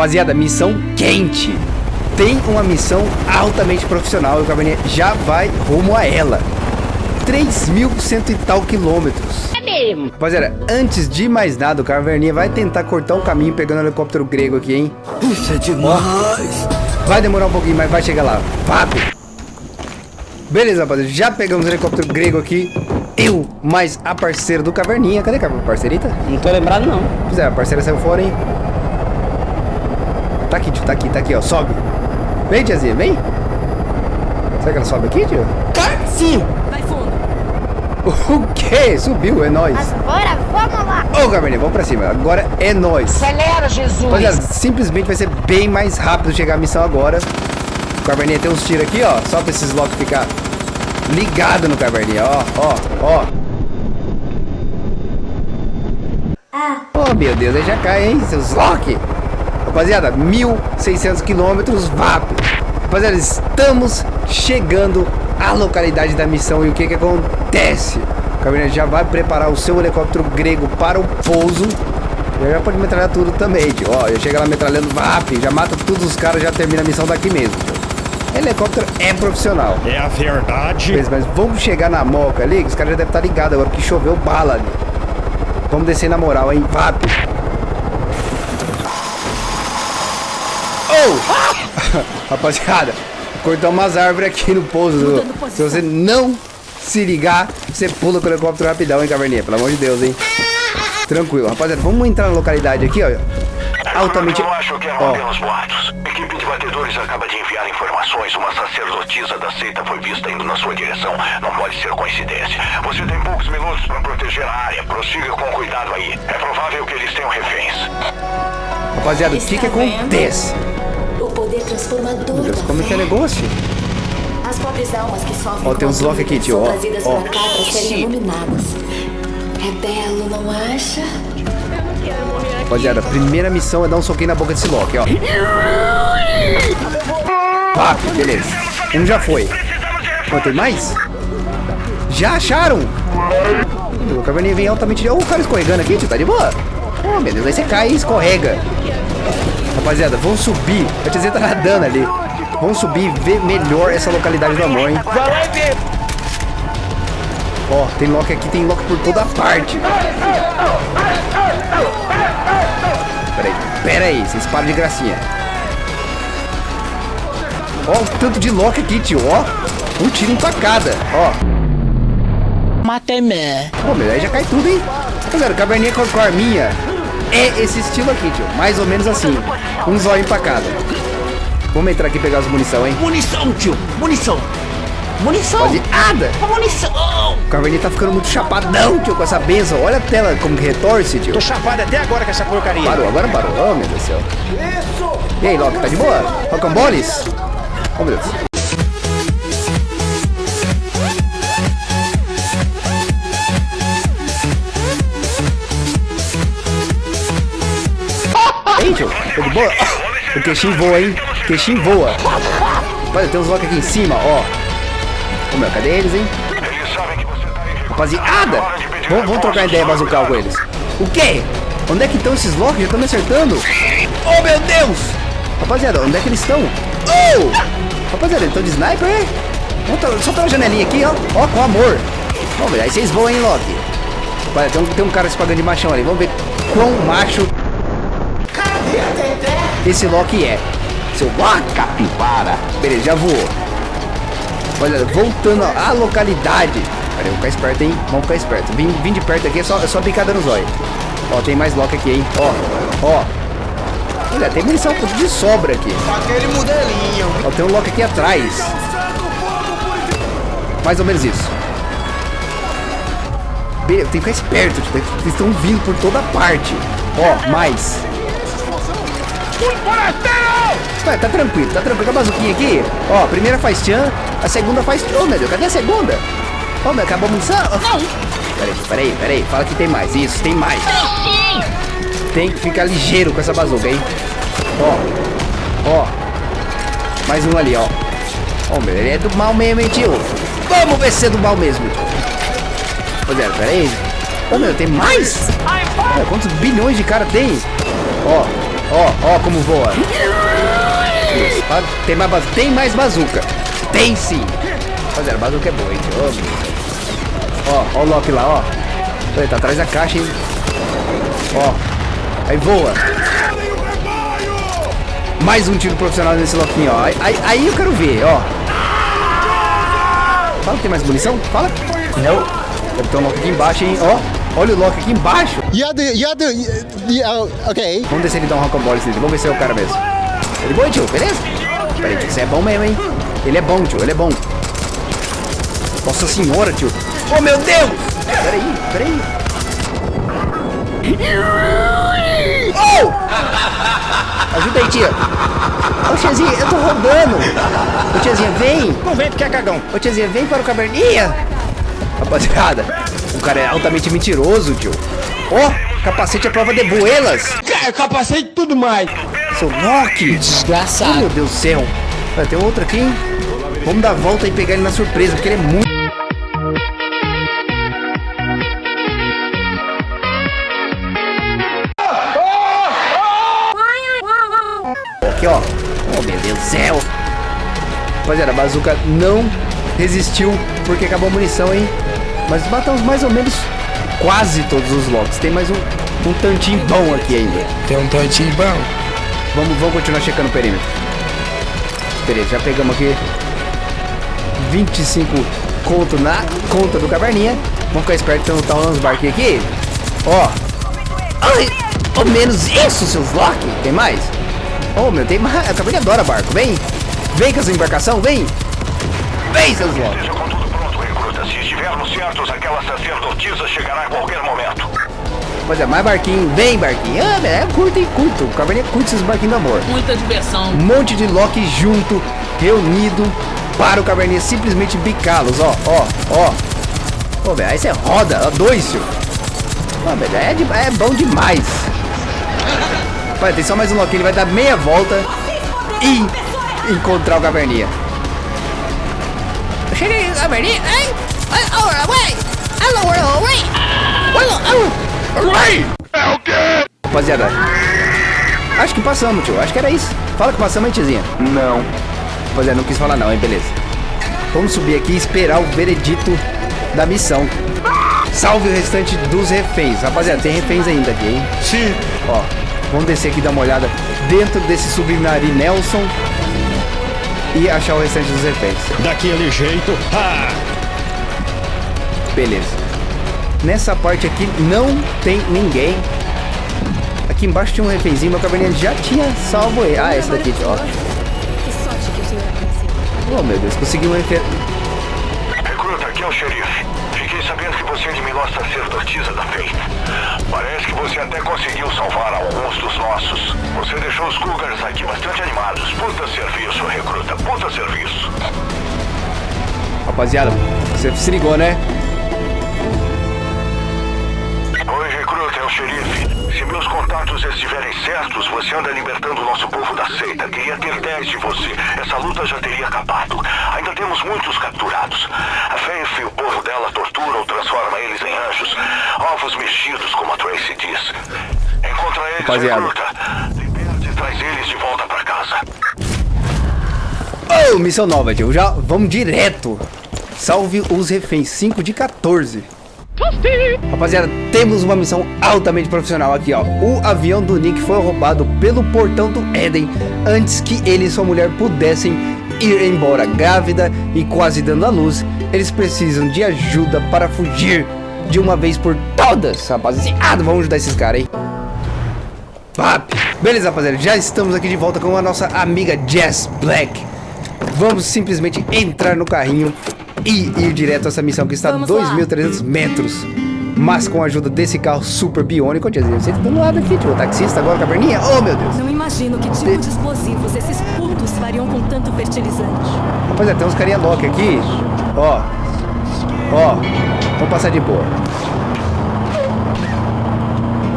Rapaziada, missão quente. Tem uma missão altamente profissional e o Caverninha já vai rumo a ela. 3.100 e tal quilômetros. É mesmo. Rapaziada, antes de mais nada, o Caverninha vai tentar cortar um caminho pegando o helicóptero grego aqui, hein? Isso é demais. Vai demorar um pouquinho, mas vai chegar lá. Rápido. Beleza, rapaziada. Já pegamos o helicóptero grego aqui. Eu, mais a parceira do Caverninha. Cadê a parceirita? Não tô lembrado, não. Pois é, a parceira saiu fora, hein? Tá aqui, tio. Tá aqui, tá aqui, ó. Sobe. Vem, tiazinha, vem. Será que ela sobe aqui, tio? Sim. Vai fundo. O quê? Subiu, é nóis. Agora vamos lá. Ô, Caverninha, vamos pra cima. Agora é nóis. Acelera, Jesus. Rapaziada, simplesmente vai ser bem mais rápido chegar a missão agora. O Caverninha tem uns tiros aqui, ó. Só pra esses locks ficar ligado no Caverninha, ó, ó, ó. Oh, meu Deus, aí já cai, hein, seus lock. Rapaziada, 1.600 quilômetros, VAP. Rapaziada, estamos chegando à localidade da missão. E o que que acontece? O Caverninha já vai preparar o seu helicóptero grego para o pouso. Já, já pode metralhar tudo também, tio. Ó, já chega lá metralhando, VAP. Já mata todos os caras, já termina a missão daqui mesmo, tio. Helicóptero é profissional. É a verdade. Mas, mas vamos chegar na moca ali, que os caras já devem estar ligados agora, porque choveu bala ali. Vamos descer na moral, hein? VAP. Rapaziada, cortamos umas árvores aqui no pouso. Se você não se ligar, você pula com o helicóptero rapidão, hein, Caverninha? Pelo amor de Deus, hein? Tranquilo. Rapaziada, vamos entrar na localidade aqui, ó. Altamente... Eu acho que eram apenas boatos. Equipe de batedores acaba de enviar informações. Uma sacerdotisa da seita foi vista indo na sua direção. Não pode ser coincidência. Você tem poucos minutos para proteger a área. Prossiga com cuidado aí. É provável que eles tenham reféns. rapaziada, o que que vendo? acontece? Poder transformador Meu Deus, como que é negócio? As pobres almas que sofrem Ó, tem uns lock aqui, tio, ó, ó. pra cá pra serem iluminadas. É belo, não acha? Rapaziada, a primeira missão é dar um soquinho na boca desse Loki, ó. Pá, beleza. Um já foi. Ó, tem mais? Já acharam? O caverninha vem altamente... Ô, o cara escorregando aqui, tio, tá de boa? Oh, meu Deus, aí você cai e escorrega. Rapaziada, vamos subir. A tiazinha tá nadando ali. Vamos subir e ver melhor essa localidade do amor, hein? Vai lá e vê. Ó, tem Loki aqui, tem Loki por toda parte. Peraí, peraí, vocês param de gracinha. Ó, o tanto de Loki aqui, tio, ó. Um tiro em facada, ó. Matemé. Pô, meu, aí já cai tudo, hein? Rapaziada, caverninha com com a arminha é esse estilo aqui, tio. Mais ou menos assim. Um zóio em facada. Vamos entrar aqui e pegar as munição, hein? Munição, tio. Munição. Munição. Rapaziada, Munição. o caverninha tá ficando muito chapadão, tio, com essa benção. Olha a tela como que retorce, tio. Tô chapado até agora com essa porcaria. Parou, agora parou. Oh, meu Deus do céu. E aí, Loki, tá de boa? Rocamboles? Oh, meu Deus. Boa? O queixinho voa, hein? O queixinho voa. Olha, tem uns Loki aqui em cima, ó. Ô, meu, cadê eles, hein? Rapaziada, vamos, vamos trocar ideia bazucal com eles. O quê? Onde é que estão esses Loki? Já estão me acertando. Oh, meu Deus! Rapaziada, onde é que eles estão? Oh! Rapaziada, eles estão de sniper, é? Só pela janelinha aqui, ó. Ó, com amor. Vamos ver, aí vocês voam, hein, Loki? Olha, tem um, tem um cara se pagando de machão ali. Vamos ver quão macho esse Loki é. Seu Loki, capivara. Beleza, já voou. Olha, voltando à localidade. Pera aí, vamos ficar esperto, hein? Vamos ficar esperto. Vim, vim de perto aqui, é só, é só picada no zóio. Ó, tem mais Loki aqui, hein? Ó, ó. Olha, tem munição de sobra aqui. Aquele modelinho. Ó, tem um Loki aqui atrás. Mais ou menos isso. Be- Tem que ficar esperto, tipo, eles estão vindo por toda parte. Ó, mais. Vai, tá tranquilo, tá tranquilo. Com a bazuquinha aqui, ó, a primeira faz tchan, a segunda faz... Ô, meu Deus, cadê a segunda? Ô, meu, acabou a munição? Não. Peraí, peraí, peraí, fala que tem mais. Isso, tem mais. Tem que ficar ligeiro com essa bazuca, hein? Ó, ó. Mais um ali, ó. Ó, meu, ele é do mal mesmo, hein, tio? Vamos ver se é do mal mesmo. Rapaziada, peraí. Ô, meu, tem mais? Olha, quantos bilhões de cara tem? Ó, Ó, ó como voa. Isso, tem mais, tem mais bazuca. Tem sim. Rapaziada, a bazuca é boa, hein? Ó, ó o Loki lá, ó. Tá atrás da caixa, hein? Ó. Aí voa. Mais um tiro profissional nesse Loquinho, ó. Aí, aí, aí eu quero ver, ó. Fala que tem mais munição? Fala. Não. Deve ter um Loki aqui embaixo, hein? Ó. Olha o Loki aqui embaixo. You do, you do, yeah, okay. Vamos ver se ele dá um rocambole. Vamos ver se é o cara mesmo. Ele é bom, tio, beleza? Peraí, tio, você é bom mesmo, hein? Ele é bom, tio, ele é bom. Nossa senhora, tio. Oh, meu Deus! Peraí, peraí. Oh! Ajuda aí, tia. Ô, tiazinha, eu tô rodando. Ô, tiazinha, vem. Não vem porque é cagão. Ô, tiazinha, vem para o caverninha. Rapaziada, o cara é altamente mentiroso, tio. Ó, capacete à prova de boelas. Capacete e tudo mais. Seu Loki! Desgraçado. Oh, meu Deus do céu! Vai ter outro aqui, hein? Vamos dar a volta e pegar ele na surpresa, porque ele é muito. Aqui, ó. Oh, meu Deus do céu! Rapaziada, a bazuca não resistiu porque acabou a munição, hein? Mas matamos mais ou menos quase todos os Locks. Tem mais um, um tantinho bom aqui ainda. Tem um tantinho bom. Vamos, vamos continuar checando o perímetro. Beleza, já pegamos aqui 25 conto na conta do caverninha. Vamos ficar esperto que não tá rolando os barquinhos aqui. Ó. Ai, ao menos isso, seus Loki. Tem mais? Oh, meu, tem mais. A caverninha adora barco. Vem. Vem com essa embarcação, vem. Vem, seus Loki. Estivermos certos, aquela sacerdotisa chegará a qualquer momento. Pois é, mais barquinho. Vem, barquinho. Ah, é curto, hein, curto. O caverninha curte esses barquinhos do amor. Muita diversão. Um monte de Loki junto, reunido, para o Caverninha simplesmente bicá-los, ó, ó, ó. Pô, velho, aí você roda, ó, dois, tio. Pô, velho, é, de- é bom demais. Vai, tem só mais um Loki, ele vai dar meia volta e encontrar o Caverninha. Eu cheguei no Caverninha, ai, hello, hello, Rapaziada, acho que passamos, tio, acho que era isso. Fala que passamos, hein, tiazinha? Não. Rapaziada, não quis falar não, hein, beleza. Vamos subir aqui e esperar o veredito da missão. Salve o restante dos reféns. Rapaziada, tem reféns ainda aqui, hein? Sim. Ó, vamos descer aqui e dar uma olhada dentro desse submarino Nelson e achar o restante dos reféns. Daquele jeito. Ah! Beleza. Nessa parte aqui não tem ninguém. Aqui embaixo tinha um refénzinho, meu caverninha já tinha salvo ele. Ah, esse daqui, ó. Que sorte que o senhor apareceu. Oh, meu Deus, consegui um refém. Recruta, aqui é o xerife. Fiquei sabendo que você eliminou a sacerdotisa da Faith. Parece que você até conseguiu salvar alguns dos nossos. Você deixou os Cougars aqui bastante animados. Puta serviço, recruta. Puta serviço. Rapaziada, você se ligou, né? Xerife. Se meus contatos estiverem certos, você anda libertando o nosso povo da seita. Queria ter 10 de você. Essa luta já teria acabado. Ainda temos muitos capturados. A Faith e o povo dela tortura ou transforma eles em anjos. Ovos mexidos, como a Tracy diz. Encontra eles, Rapaziada. recruta. Liberte e traz eles de volta pra casa. Oh, missão nova, tio. Já vamos direto. Salve os reféns. 5 de 14. Rapaziada, temos uma missão altamente profissional aqui, ó. O avião do Nick foi roubado pelo portão do Éden antes que ele e sua mulher pudessem ir embora grávida e quase dando à luz. Eles precisam de ajuda para fugir de uma vez por todas, rapaziada. Vamos ajudar esses caras, hein? Pap. Beleza, rapaziada, já estamos aqui de volta com a nossa amiga Jess Black. Vamos simplesmente entrar no carrinho e ir direto a essa missão que está a Vamos lá. 2.300 metros. Mas com a ajuda desse carro super biônico, tiazinha, você tá do lado aqui, tio. O taxista agora, caverninha. Oh, meu Deus. Não imagino que tipo de explosivos esses putos fariam com tanto fertilizante. Rapaziada, tem uns carinha louca aqui. Ó. Ó. Vamos passar de boa.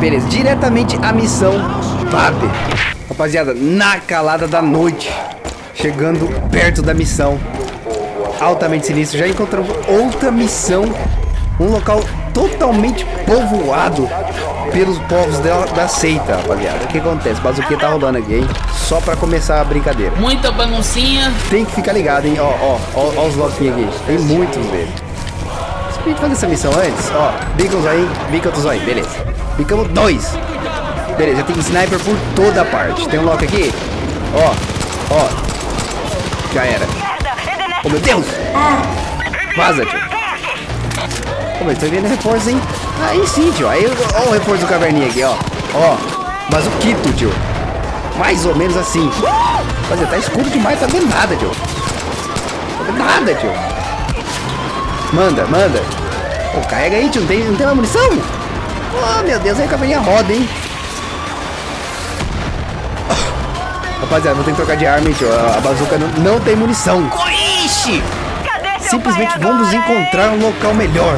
Beleza, diretamente a missão Pap. Rapaziada, na calada da noite. Chegando perto da missão. Altamente sinistro. Já encontramos outra missão Um local totalmente povoado pelos povos da, da seita, rapaziada. O que acontece? Bazuquinha tá rolando aqui, hein? Só pra começar a brincadeira. Muita baguncinha. Tem que ficar ligado, hein? Ó, ó, ó, ó os loquinhos aqui. Tem muitos deles. Que fazer essa missão antes? Ó, os aí, os aí, beleza. Bicamos dois. Beleza, tem sniper por toda parte. Tem um lock aqui. Ó, ó. Já era. Oh, meu Deus! Vaza, tio. Ô, meu, tô vendo reforço, hein? Aí sim, tio. Aí, ó o reforço do caverninha aqui, ó. Ó, mas o quito, tio. Mais ou menos assim. Fazer, tá escuro demais, tá vendo nada, tio. Tá vendo nada, tio. Manda, manda. Pô, carrega aí, tio. Não tem, não tem uma munição? Oh, meu Deus, aí a caverninha roda, hein? Rapaziada, vou ter que trocar de arma, hein, tio. A bazuca não, não tem munição. Ixi! Simplesmente vamos encontrar um local melhor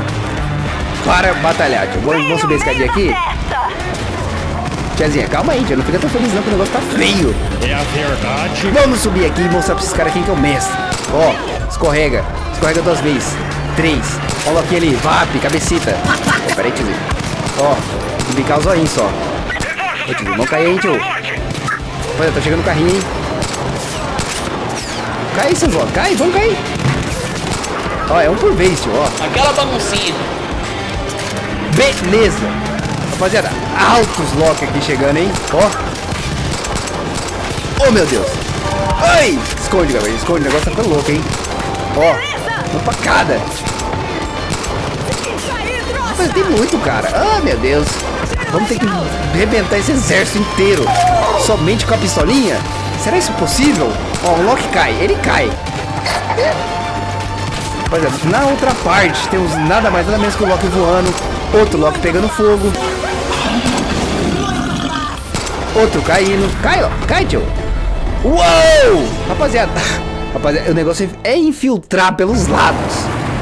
para batalhar, tio. Vamos, vamos subir a escadinha aqui? Tiazinha, calma aí, tio. Não fica tão feliz não que o negócio tá feio. É a verdade. Vamos subir aqui e mostrar pra esses caras quem que é o mestre. Ó, escorrega. Escorrega duas vezes. Três. O loquinho ali. Vap, cabecita. Ó, peraí, tiozinho. Ó, bicar os olhinhos só. Ô, tiozinho, vamos cair aí, tio. Olha, tá chegando o carrinho, hein? Cai aí, seus ó. Cai, vamos cair. Ó, é um por vez, tio, ó. Aquela baguncinha. Beleza. Rapaziada, altos lock aqui chegando, hein? Ó. Oh, meu Deus. Ai! Esconde, galera. Esconde. O negócio tá ficando louco, hein? Ó. Uma facada. Mas tem muito, cara. Ah, meu Deus. Vamos ter que arrebentar esse exército inteiro. Somente com a pistolinha? Será isso possível? Ó, o Loki cai. Ele cai. Rapaziada, na outra parte temos nada mais nada menos que o Loki voando. Outro Loki pegando fogo. Outro caindo. Cai, ó. Cai, tio. Uou! Rapaziada. Rapaziada, o negócio é infiltrar pelos lados.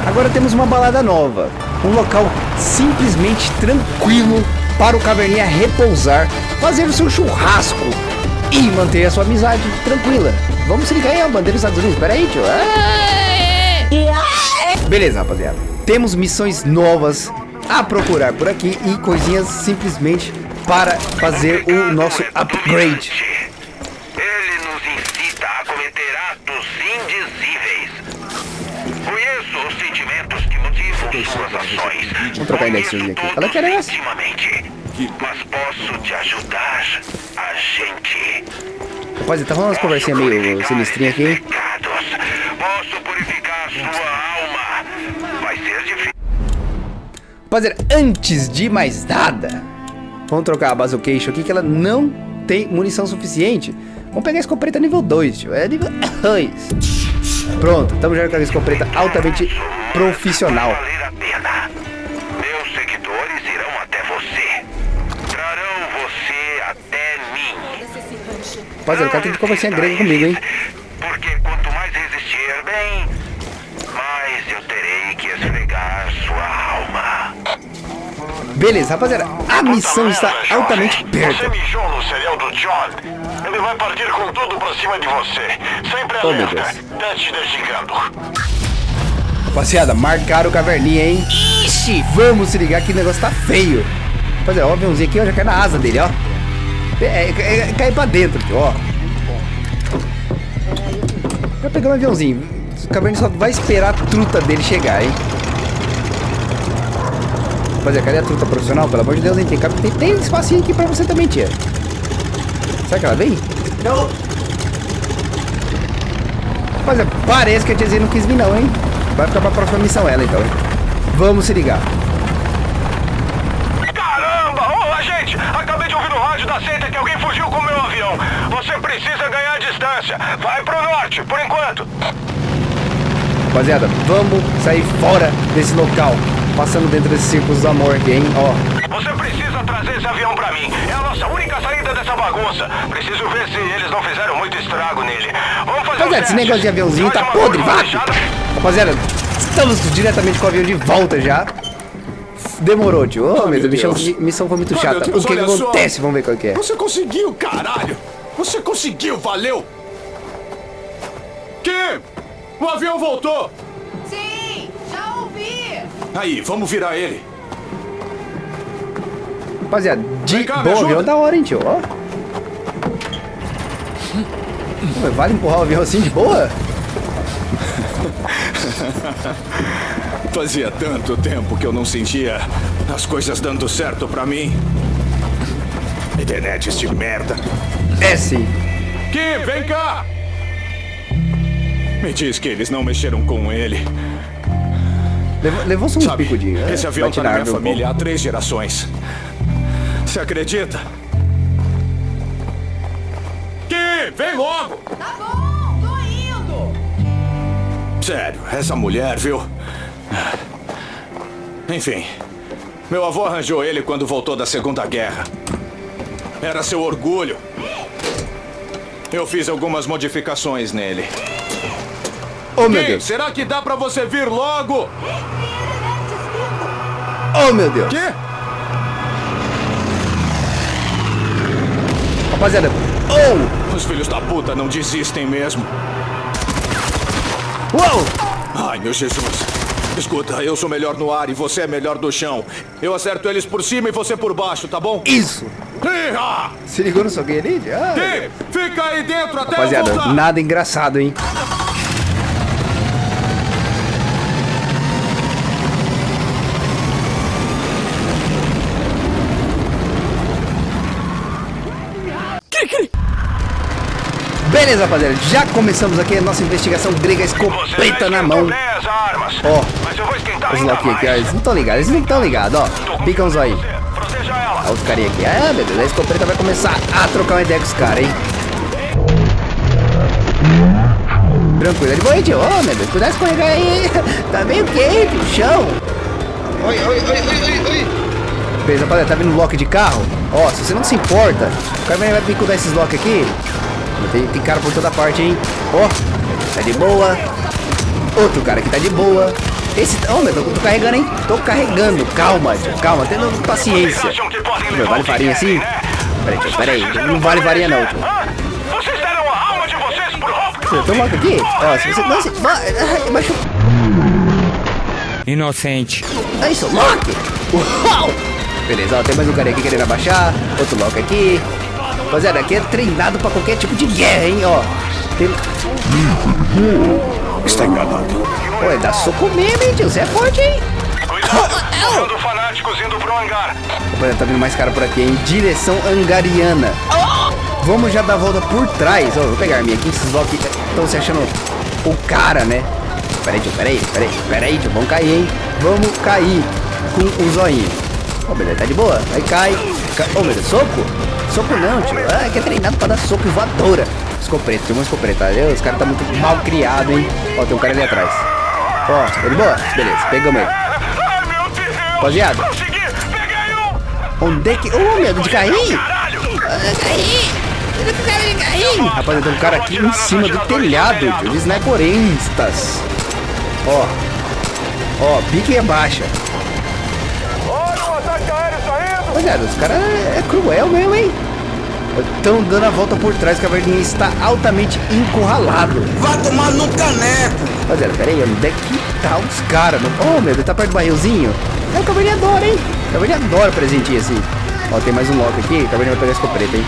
Agora temos uma balada nova. Um local simplesmente tranquilo para o caverninha repousar, fazer o seu churrasco e manter a sua amizade tranquila. Vamos se ligar aí a bandeira dos Estados Unidos. Pera aí, tio. Beleza, rapaziada. Temos missões novas a procurar por aqui e coisinhas simplesmente para fazer o nosso upgrade. Ele nos incita a cometer atos indizíveis. Conheço os sentimentos que motivam suas ações. Vamos trocar ideia aqui. Fala que era essa. Intimamente. Mas posso te ajudar, agente. Rapaziada, tá rolando umas conversinhas meio sinistrinhas aqui, hein? Pecados. Posso purificar sua alma. Vai ser difícil. Rapaziada, antes de mais nada, vamos trocar a Bazocation aqui que ela não tem munição suficiente. Vamos pegar a escopeta nível 2, tio. É nível 2. Pronto, estamos já com a escopeta altamente profissional. Rapaziada, o cara tem que conversar em grego comigo, hein? Porque quanto mais resistir, bem, mais eu terei que esfregar sua alma. Beleza, rapaziada, a missão está altamente Você perto. mijou no cereal do John. Ele vai partir com tudo pra cima de você. Sempre Oh, meu alerta. Deus. Tá te desligando. Rapaziada, marcaram o caverninha, hein? Ixi, vamos se ligar que o negócio tá feio. Rapaziada, ó, o aviãozinho aqui, ó, já cai na asa dele, ó. É, é, é, cai pra dentro, tio, ó. Vai pegar um aviãozinho. O caverninha só vai esperar a truta dele chegar, hein? Rapaziada, cadê a truta profissional? Pelo amor de Deus, hein? Tem, tem, tem espacinho aqui pra você também, tia. Será que ela vem? Não. Rapaziada, parece que a tiazinha não quis vir não, hein? Vai ficar pra próxima missão ela, então, hein? Vamos se ligar. Caramba! Ô, agente! Acabei da seita que alguém fugiu com o meu avião. Você precisa ganhar distância. Vai pro norte, por enquanto. Rapaziada, vamos sair fora desse local. Passando dentro desses círculos do amor aqui, hein? Ó, Você precisa trazer esse avião pra mim. É a nossa única saída dessa bagunça. Preciso ver se eles não fizeram muito estrago nele. Vamos fazer um Rapaziada, esse teste. negócio de aviãozinho tá Faz uma podre, fechada. Rapaziada, estamos diretamente com o avião de volta já. Demorou, tio. Ô, meu Deus, missão, Deus. missão foi muito chata. meu Deus, o que, que olha só. acontece? Vamos ver qual que é. Você conseguiu, caralho! Você conseguiu, valeu! Kim! O avião voltou! Sim, já ouvi. Aí, vamos virar ele. Rapaziada, de cá, ajuda. avião da hora, hein, tio? Ó. Pô, Vale empurrar o avião assim de boa? Fazia tanto tempo que eu não sentia as coisas dando certo pra mim. Internet de merda. É sim. Kim, vem cá! Me diz que eles não mexeram com ele. Levou, levou só uns Sabe, picudinhos. né? esse avião tá na minha família há três gerações. Você acredita? Kim, vem logo! Tá bom, tô indo. Sério, essa mulher, viu? Enfim, meu avô arranjou ele quando voltou da Segunda Guerra. Era seu orgulho. Eu fiz algumas modificações nele. Oh, meu Deus. será que dá pra você vir logo? Oh, meu Deus. Quê? Rapaziada. Oh! Os filhos da puta não desistem mesmo. Uou! Ai, meu Jesus. Escuta, eu sou melhor no ar e você é melhor do chão. Eu acerto eles por cima e você por baixo, tá bom? Isso! Ih, Se ligou no ali? Ah, Kim, fica aí dentro até eu Rapaziada, voltar. nada engraçado, hein? Beleza, rapaziada, já começamos aqui a nossa investigação grega escopeta na mão. Ó, os Loki aqui, ó, eles não estão ligados, eles não estão ligados, ó. Picam aí. Olha os carinha aqui. Ah, meu Deus, a escopeta vai começar a trocar uma ideia com os caras, hein? Tranquilo, ele vai, tio. Ô, meu Deus, cuidado de escorregar aí. Tá meio quente o chão. Oi, oi, oi, oi, oi, oi. Beleza, rapaziada, tá vindo lock de carro? Ó, se você não se importa, o cara vai, vai picudar esses lock aqui. Tem, tem cara por toda parte, hein? Ó, tá de boa. Outro cara que tá de boa. Esse. Ó, meu, tô, tô carregando, hein? Tô carregando. Calma, tio, calma, tendo paciência. Meu, vale farinha assim? né? Peraí, tio, peraí. Não vale farinha não, tio. Hã? Vocês deram a alma de vocês pro Hulk. Você toma aqui? Ó, se você não se. Ai, Machu... Inocente. É isso, Loki! Uau! Beleza, ó, tem mais um cara aqui querendo abaixar. Outro Loki aqui. Rapaziada, aqui é treinado pra qualquer tipo de guerra, hein, ó. Tem... Está enganado. Pô, dá soco mesmo, hein, tio. Você é forte, hein? Cuidado, fanáticos indo pro hangar. Rapaziada, tá vindo mais cara por aqui, em direção angariana. Vamos já dar a volta por trás. Ó, vou pegar a minha aqui. Esses Loki estão se achando o cara, né? Peraí, tio, peraí, peraí, peraí, tio. Vamos cair, hein? Vamos cair com o zoinho. Ó, beleza, tá de boa. Aí cai. cai. Ô, meu Deus, soco? Soco não, tio. Ah, que é treinado pra dar soco e voadora. Escopeta, tem uma escopeta. Os caras tá muito mal criado, hein? Ó, tem um cara ali atrás. Ó, tá de boa? Beleza, pegamos ele. Rapaziada. Onde é que. Ô, meu, de? Caralho. Rapaziada, tem um cara aqui em cima do telhado, tio, de sniperistas. Ó. Ó, pique e abaixa. Olha o ataque aéreo saindo. Rapaziada, os caras é cruel mesmo, hein? Estão dando a volta por trás, que a verdinha está altamente encurralado. Vai tomar no caneco. Rapaziada, pera aí, onde é que tá os caras? Oh, meu, ele tá perto do barrilzinho. É, o Caverninha adora, hein? O Caverninha adora presentinho assim. Ó, tem mais um lock aqui. O Caverninha vai pegar a escopeta, hein?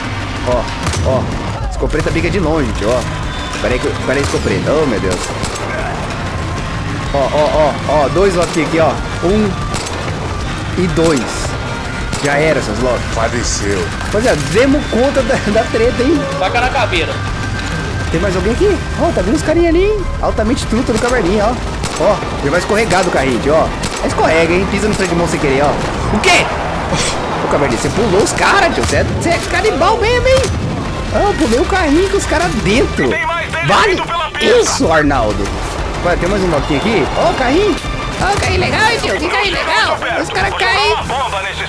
Ó, ó. Escopeta bica de longe, tio, ó. Pera aí, que- pera aí, escopeta. Oh, meu Deus. Ó, ó, ó, ó. Dois lock aqui, ó. Um e dois. Já era, seus lock. Faleceu. Rapaziada, demos conta da, da treta, hein? Taca na caveira. Tem mais alguém aqui? Ó, tá vindo os carinha ali, hein? Altamente truta do caverninha, ó. Ó, ele vai escorregar do carrinho, tio, ó. Escorrega, hein? Pisa no freio de mão sem querer, ó. O quê? Ô, caverninha, você pulou os caras, tio. Você é, você é canibal mesmo, hein? Ah, eu pulei o carrinho com os caras dentro. Tem mais deles Vale? vindo pela pista. Isso, Arnaldo. Vai, tem mais um loquinho aqui. Ó, o carrinho. Ó, o carrinho legal, hein, tio? Que carrinho legal. Os caras caem.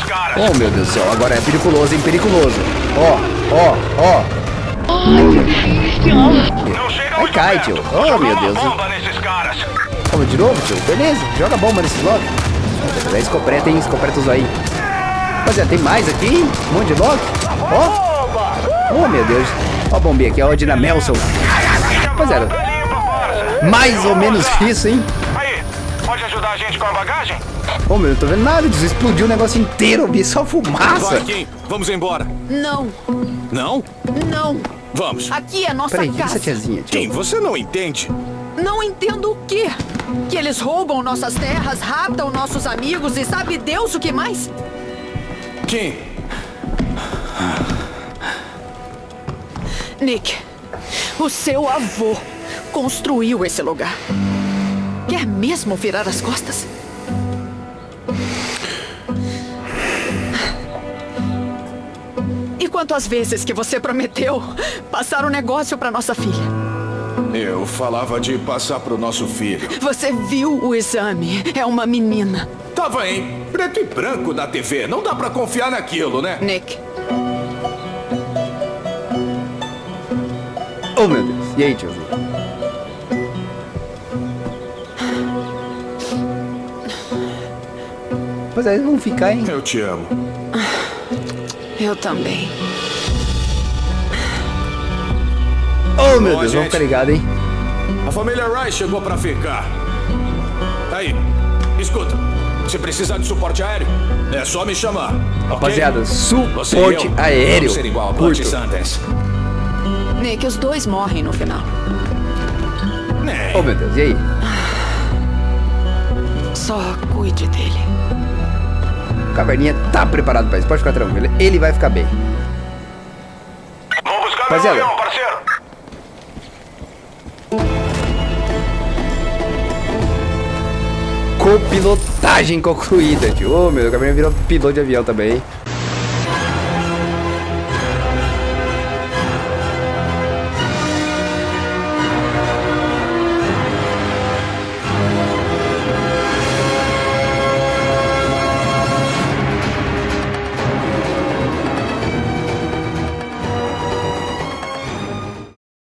caras. Oh, meu Deus do céu. Agora é periculoso, hein? Periculoso. Ó, ó, ó. Não chega Ai, muito cai, tio. Oh, meu Deus, hein? bomba nesses caras. Vamos de novo, tio? Beleza, joga bomba nesse bloco. É escopeta, hein? Escopeta usa aí. Rapaziada, tem mais aqui, hein? Um monte de lock. Ó. Oh, meu Deus. Ó a bombinha aqui, ó. A Dina Melson. Rapaziada, mais ou menos isso, hein? A gente com a bagagem? Ô, meu, eu não tô vendo nada disso. Explodiu o negócio inteiro. Vi só fumaça. Vai, Kim. Vamos embora. Não, Não? não. Vamos. Aqui é nossa Peraí, casa. tiazinha, tio? Kim, você não entende. Não entendo o quê? Que eles roubam nossas terras, raptam nossos amigos e sabe Deus o que mais? Kim, Nick, o seu avô construiu esse lugar. Quer mesmo virar as costas? E quantas vezes que você prometeu passar um negócio para nossa filha? eu falava de passar pro nosso filho. Você viu o exame? É uma menina. Tava em preto e branco na TV. Não dá pra confiar naquilo, né? Nick, Oh, meu Deus. E aí, tiozinho? Pois é, eles vão ficar, hein? Eu te amo. eu também. Oh, meu Bom, Deus, vamos gente. ficar ligados, hein? A família Rice chegou pra ficar. Aí, escuta. Se precisar de suporte aéreo, é só me chamar. Rapaziada, e suporte aéreo. Vamos ser igual a Curto. Sundance. Nick, os dois morrem no final. Né? Oh, meu Deus, e aí? Só cuide dele. O Caverninha tá preparado pra isso, pode ficar tranquilo. Ele vai ficar bem. Vou buscar Rapaziada. meu avião, parceiro. Copilotagem concluída, tio. Ô, meu, o Caverninha virou piloto de avião também?